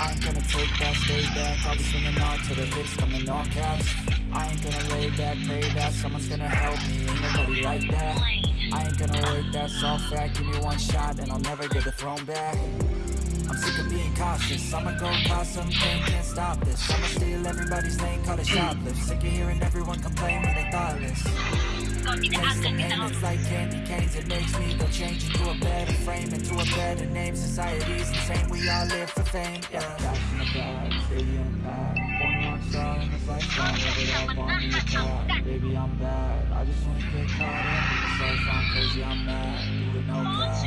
I ain't gonna take that, stay back. I'll be swinging hard till the hits coming in all caps I ain't gonna lay back, pray that Someone's gonna help me, ain't nobody like that. I ain't gonna work, that's all fact. Give me one shot and I'll never get the throne back. I'm sick of being cautious. I'ma go cause something, can't stop this. I'ma steal everybody's lane, call it shoplift. Sick of hearing everyone complain when they thoughtless. Taste the pain, it's like candy canes. It makes me go change into a better Into a better name, society's insane We all live for fame, yeah. Baby, I'm bad. I just wanna get caught up in I'm crazy, I'm mad. Do it no cap